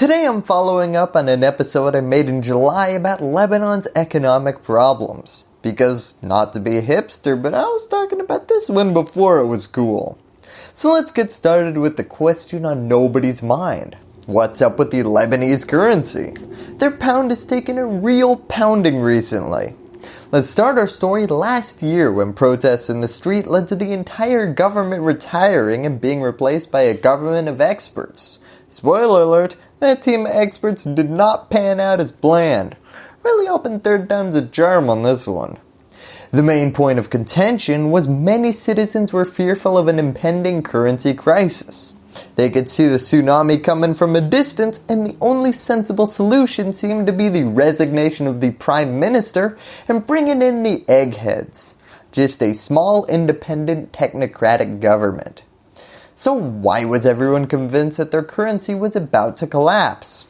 Today I'm following up on an episode I made in July about Lebanon's economic problems. Because, not to be a hipster, but I was talking about this one before it was cool. So let's get started with the question on nobody's mind. What's up with the Lebanese currency? Their pound has taken a real pounding recently. Let's start our story last year when protests in the street led to the entire government retiring and being replaced by a government of experts. Spoiler alert, that team of experts did not pan out as bland. Really open third time's a charm on this one. The main point of contention was many citizens were fearful of an impending currency crisis. They could see the tsunami coming from a distance and the only sensible solution seemed to be the resignation of the Prime Minister and bringing in the eggheads. Just a small independent technocratic government. So why was everyone convinced that their currency was about to collapse?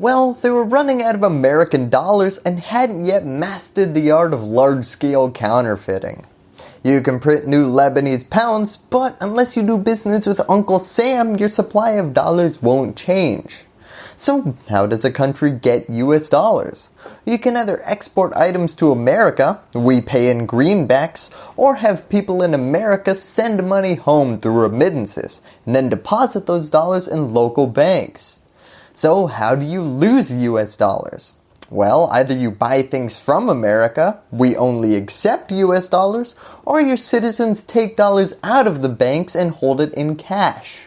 Well, they were running out of American dollars and hadn't yet mastered the art of large-scale counterfeiting. You can print new Lebanese pounds, but unless you do business with Uncle Sam, your supply of dollars won't change. So how does a country get US dollars? You can either export items to America, we pay in greenbacks, or have people in America send money home through remittances, and then deposit those dollars in local banks. So how do you lose US dollars? Well, either you buy things from America, we only accept US dollars, or your citizens take dollars out of the banks and hold it in cash.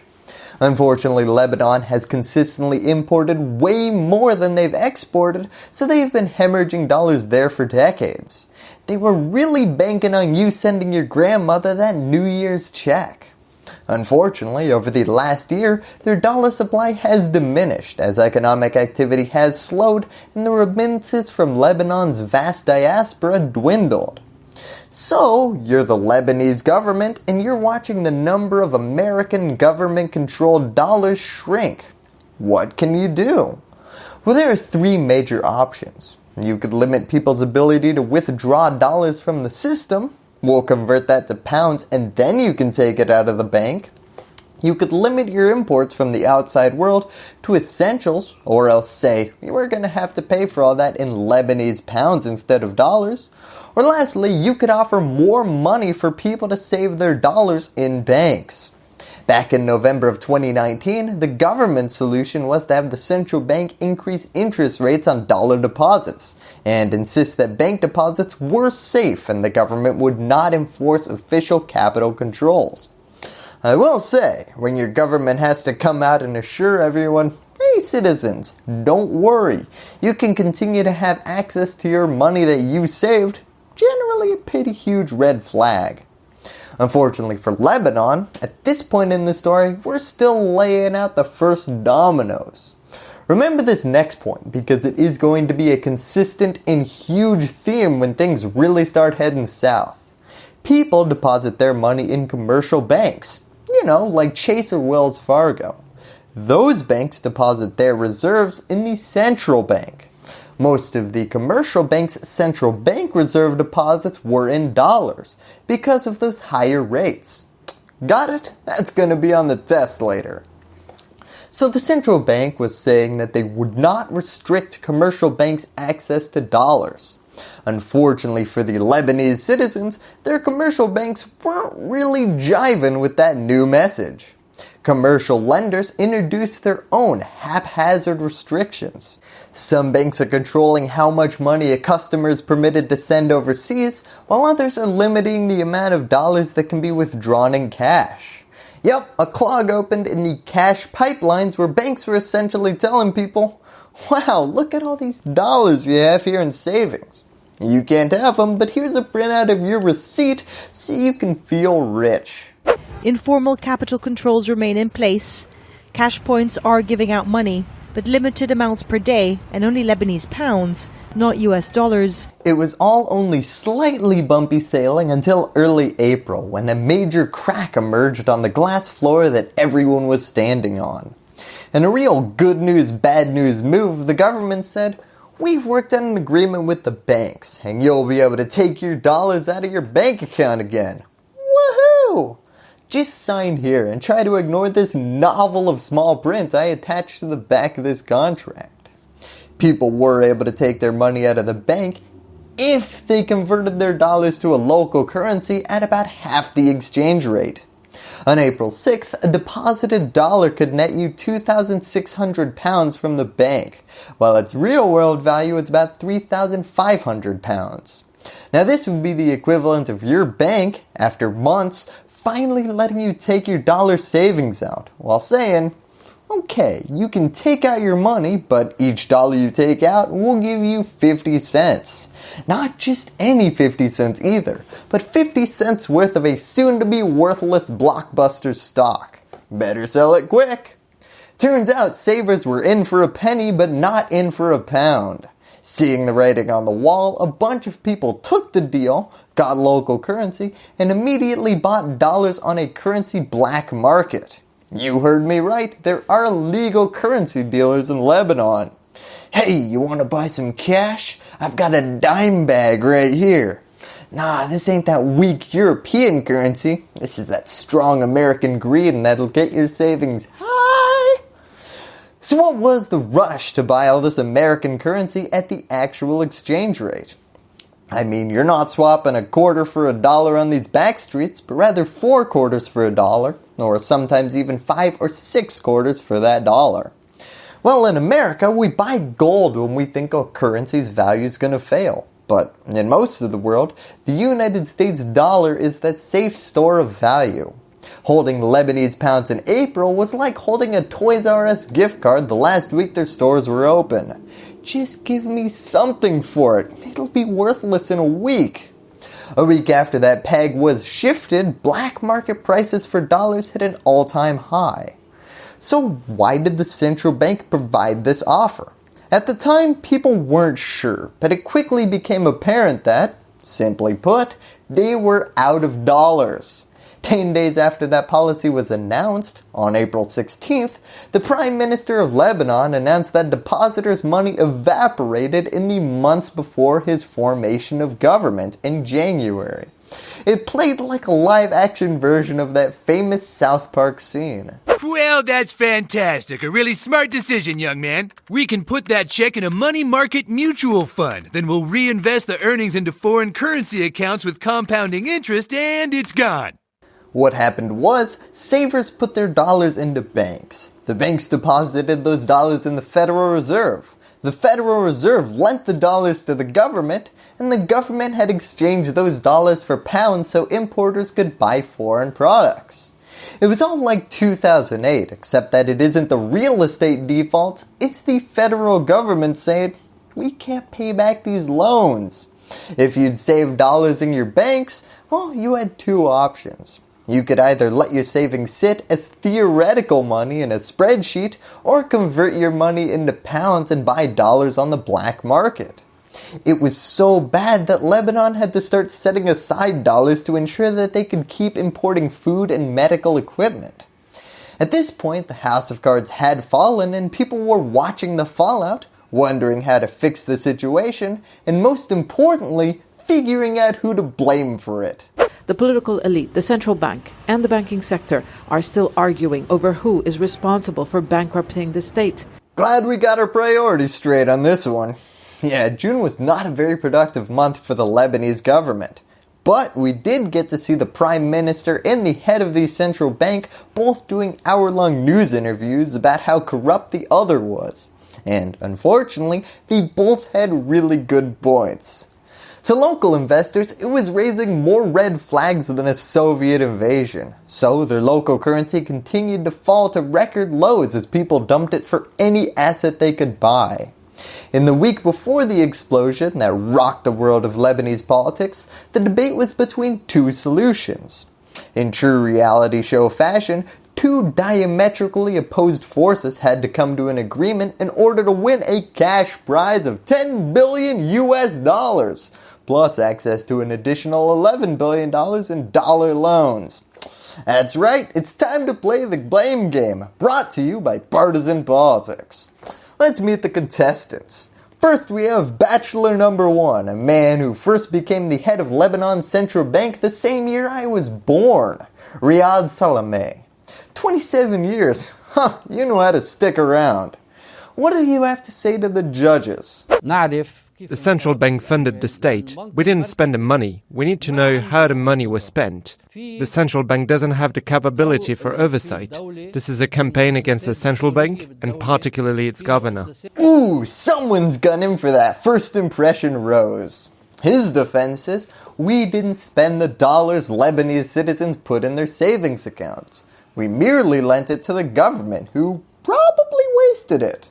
Unfortunately, Lebanon has consistently imported way more than they've exported, so they've been hemorrhaging dollars there for decades. They were really banking on you sending your grandmother that New Year's check. Unfortunately, over the last year, their dollar supply has diminished as economic activity has slowed and the remittances from Lebanon's vast diaspora dwindled. So, you're the Lebanese government and you're watching the number of American government controlled dollars shrink. What can you do? Well, there are three major options. You could limit people's ability to withdraw dollars from the system, We'll convert that to pounds and then you can take it out of the bank. You could limit your imports from the outside world to essentials or else say you are going to have to pay for all that in Lebanese pounds instead of dollars. Or lastly, you could offer more money for people to save their dollars in banks. Back in November of 2019, the government solution was to have the central bank increase interest rates on dollar deposits and insist that bank deposits were safe and the government would not enforce official capital controls. I will say, when your government has to come out and assure everyone, hey citizens, don't worry, you can continue to have access to your money that you saved, generally a pretty huge red flag. Unfortunately for Lebanon, at this point in the story, we're still laying out the first dominoes. Remember this next point because it is going to be a consistent and huge theme when things really start heading south. People deposit their money in commercial banks, you know, like Chase or Wells Fargo. Those banks deposit their reserves in the central bank. Most of the commercial banks' central bank reserve deposits were in dollars because of those higher rates. Got it? That's going to be on the test later. So the central bank was saying that they would not restrict commercial banks' access to dollars. Unfortunately for the Lebanese citizens, their commercial banks weren't really jiving with that new message. Commercial lenders introduce their own haphazard restrictions. Some banks are controlling how much money a customer is permitted to send overseas, while others are limiting the amount of dollars that can be withdrawn in cash. Yep, a clog opened in the cash pipelines where banks were essentially telling people, wow, look at all these dollars you have here in savings. You can't have them, but here's a printout of your receipt so you can feel rich. Informal capital controls remain in place. Cash points are giving out money, but limited amounts per day and only Lebanese pounds, not US dollars. It was all only slightly bumpy sailing until early April when a major crack emerged on the glass floor that everyone was standing on. In a real good news bad news move, the government said, we've worked out an agreement with the banks and you'll be able to take your dollars out of your bank account again. Woohoo! Just sign here and try to ignore this novel of small print I attached to the back of this contract. People were able to take their money out of the bank if they converted their dollars to a local currency at about half the exchange rate. On April 6th, a deposited dollar could net you 2,600 pounds from the bank, while its real world value is about 3,500 pounds. Now this would be the equivalent of your bank, after months, finally letting you take your dollar savings out, while saying, okay, you can take out your money, but each dollar you take out will give you 50 cents. Not just any 50 cents either, but 50 cents worth of a soon to be worthless blockbuster stock. Better sell it quick. Turns out savers were in for a penny but not in for a pound. Seeing the writing on the wall, a bunch of people took the deal, got local currency, and immediately bought dollars on a currency black market. You heard me right, there are legal currency dealers in Lebanon. Hey, you want to buy some cash? I've got a dime bag right here. Nah, this ain't that weak European currency. This is that strong American green that'll get your savings high. So what was the rush to buy all this American currency at the actual exchange rate? I mean, you're not swapping a quarter for a dollar on these back streets, but rather four quarters for a dollar, or sometimes even five or six quarters for that dollar. Well, in America, we buy gold when we think a currency's value is going to fail. But in most of the world, the United States dollar is that safe store of value. Holding Lebanese pounds in April was like holding a Toys R Us gift card the last week their stores were open. Just give me something for it. It'll be worthless in a week. A week after that peg was shifted, black market prices for dollars hit an all-time high. So why did the central bank provide this offer? At the time, people weren't sure, but it quickly became apparent that, simply put, they were out of dollars. 10 days after that policy was announced, on April 16th, the Prime Minister of Lebanon announced that depositors' money evaporated in the months before his formation of government in January. It played like a live action version of that famous South Park scene. Well, that's fantastic. A really smart decision, young man. We can put that check in a money market mutual fund. Then we'll reinvest the earnings into foreign currency accounts with compounding interest and it's gone. What happened was, savers put their dollars into banks. The banks deposited those dollars in the Federal Reserve. The Federal Reserve lent the dollars to the government, and the government had exchanged those dollars for pounds so importers could buy foreign products. It was all like 2008, except that it isn't the real estate defaults, it's the federal government saying, we can't pay back these loans. If you'd saved dollars in your banks, well, you had two options. You could either let your savings sit as theoretical money in a spreadsheet or convert your money into pounds and buy dollars on the black market. It was so bad that Lebanon had to start setting aside dollars to ensure that they could keep importing food and medical equipment. At this point, the House of Cards had fallen and people were watching the fallout, wondering how to fix the situation, and most importantly, figuring out who to blame for it. The political elite, the central bank, and the banking sector are still arguing over who is responsible for bankrupting the state. Glad we got our priorities straight on this one. Yeah, June was not a very productive month for the Lebanese government. But we did get to see the Prime Minister and the head of the central bank both doing hour-long news interviews about how corrupt the other was. And unfortunately, they both had really good points. To local investors, it was raising more red flags than a Soviet invasion. So their local currency continued to fall to record lows as people dumped it for any asset they could buy. In the week before the explosion that rocked the world of Lebanese politics, the debate was between two solutions. In true reality show fashion, two diametrically opposed forces had to come to an agreement in order to win a cash prize of 10 billion US dollars plus access to an additional $11 billion in dollar loans. That's right, it's time to play the blame game, brought to you by Partisan Politics. Let's meet the contestants. First we have Bachelor number one, a man who first became the head of Lebanon's central bank the same year I was born. Riyad Salameh. 27 years. Huh, you know how to stick around. What do you have to say to the judges? Not if the central bank funded the state. We didn't spend the money. We need to know how the money was spent. The central bank doesn't have the capability for oversight. This is a campaign against the central bank and particularly its governor. Ooh, someone's gunning for that first impression rose. His defense is we didn't spend the dollars Lebanese citizens put in their savings accounts. We merely lent it to the government, who probably wasted it.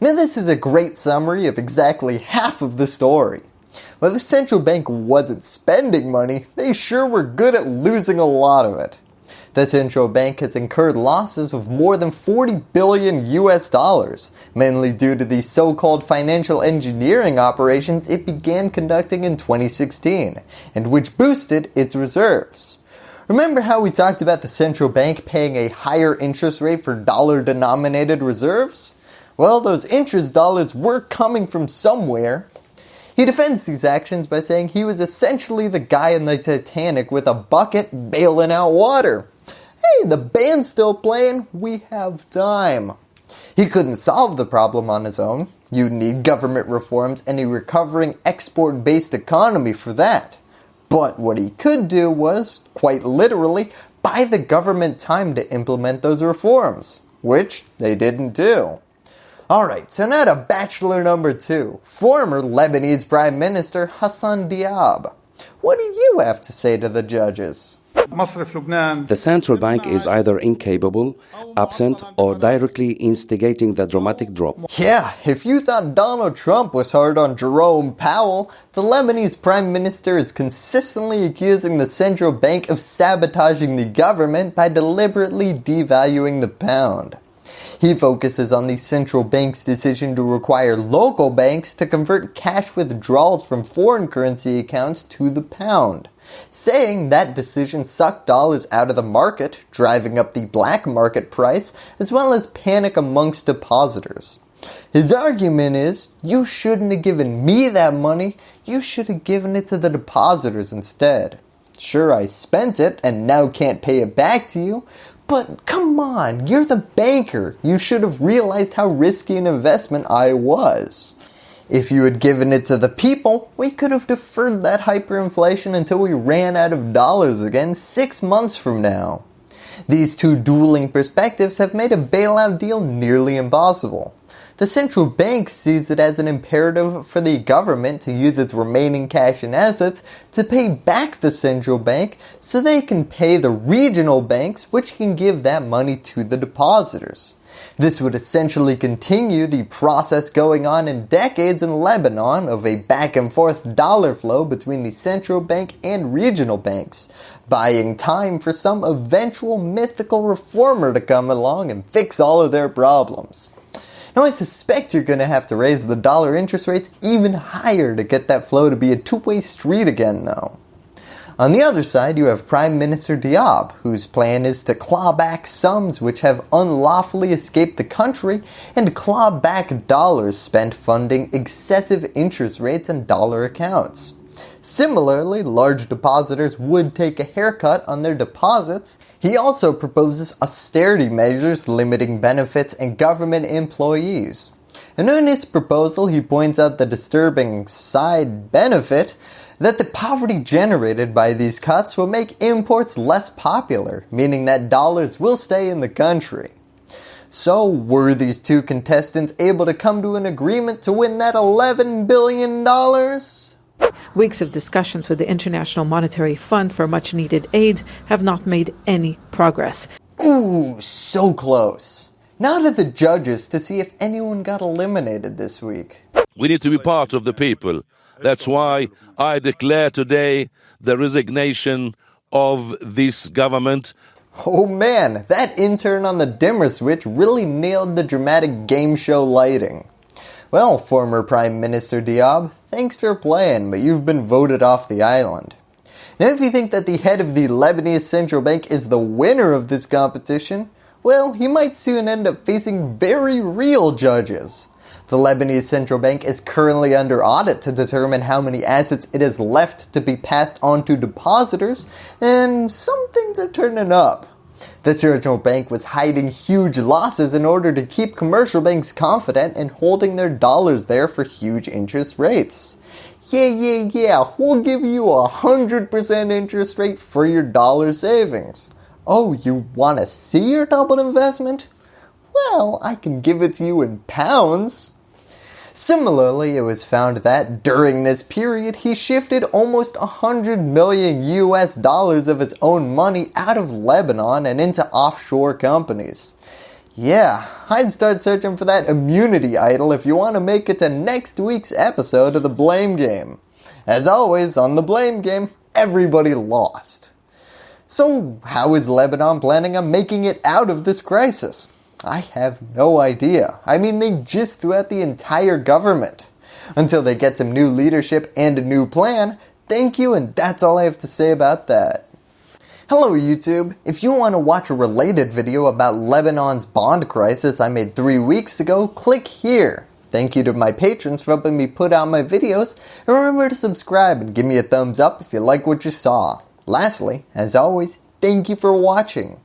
Now this is a great summary of exactly half of the story. While the central bank wasn't spending money, they sure were good at losing a lot of it. The central bank has incurred losses of more than 40 billion US dollars, mainly due to the so-called financial engineering operations it began conducting in 2016, and which boosted its reserves. Remember how we talked about the central bank paying a higher interest rate for dollar denominated reserves? Well, those interest dollars were coming from somewhere. He defends these actions by saying he was essentially the guy in the Titanic with a bucket bailing out water. Hey, the band's still playing, we have time. He couldn't solve the problem on his own. You'd need government reforms and a recovering export based economy for that. But what he could do was, quite literally, buy the government time to implement those reforms, which they didn't do. Alright, so now to bachelor number two, former Lebanese Prime Minister Hassan Diab. What do you have to say to the judges? The central bank is either incapable, absent, or directly instigating the dramatic drop. Yeah, if you thought Donald Trump was hard on Jerome Powell, the Lebanese Prime Minister is consistently accusing the central bank of sabotaging the government by deliberately devaluing the pound. He focuses on the central bank's decision to require local banks to convert cash withdrawals from foreign currency accounts to the pound, saying that decision sucked dollars out of the market, driving up the black market price, as well as panic amongst depositors. His argument is, you shouldn't have given me that money, you should have given it to the depositors instead. Sure, I spent it and now can't pay it back to you, but come on, you're the banker. You should have realized how risky an investment I was. If you had given it to the people, we could have deferred that hyperinflation until we ran out of dollars again six months from now. These two dueling perspectives have made a bailout deal nearly impossible. The central bank sees it as an imperative for the government to use its remaining cash and assets to pay back the central bank so they can pay the regional banks which can give that money to the depositors. This would essentially continue the process going on in decades in Lebanon of a back and forth dollar flow between the central bank and regional banks, buying time for some eventual mythical reformer to come along and fix all of their problems. Now I suspect you're going to have to raise the dollar interest rates even higher to get that flow to be a two-way street again though. On the other side, you have Prime Minister Diab, whose plan is to claw back sums which have unlawfully escaped the country and claw back dollars spent funding excessive interest rates and dollar accounts. Similarly, large depositors would take a haircut on their deposits. He also proposes austerity measures limiting benefits and government employees. And in his proposal, he points out the disturbing side benefit that the poverty generated by these cuts will make imports less popular, meaning that dollars will stay in the country. So were these two contestants able to come to an agreement to win that $11 billion? Weeks of discussions with the International Monetary Fund for much needed aid have not made any progress. Ooh, so close. Now to the judges to see if anyone got eliminated this week. We need to be part of the people. That's why I declare today the resignation of this government. Oh man, that intern on the dimmer switch really nailed the dramatic game show lighting. Well, former Prime Minister Diab, thanks for playing, but you've been voted off the island. Now if you think that the head of the Lebanese Central Bank is the winner of this competition, well, he might soon end up facing very real judges. The Lebanese central bank is currently under audit to determine how many assets it has left to be passed on to depositors, and some things are turning up. The central bank was hiding huge losses in order to keep commercial banks confident and holding their dollars there for huge interest rates. Yeah, yeah, yeah, we'll give you a 100% interest rate for your dollar savings. Oh, you want to see your double investment? Well, I can give it to you in pounds. Similarly, it was found that during this period, he shifted almost 100 million US dollars of his own money out of Lebanon and into offshore companies. Yeah, I'd start searching for that immunity idol if you want to make it to next week's episode of The Blame Game. As always, on The Blame Game, everybody lost. So, how is Lebanon planning on making it out of this crisis? I have no idea. I mean, they just threw out the entire government. Until they get some new leadership and a new plan, thank you and that's all I have to say about that. Hello YouTube! If you want to watch a related video about Lebanon's bond crisis I made 3 weeks ago, click here. Thank you to my patrons for helping me put out my videos, and remember to subscribe and give me a thumbs up if you like what you saw. Lastly, as always, thank you for watching.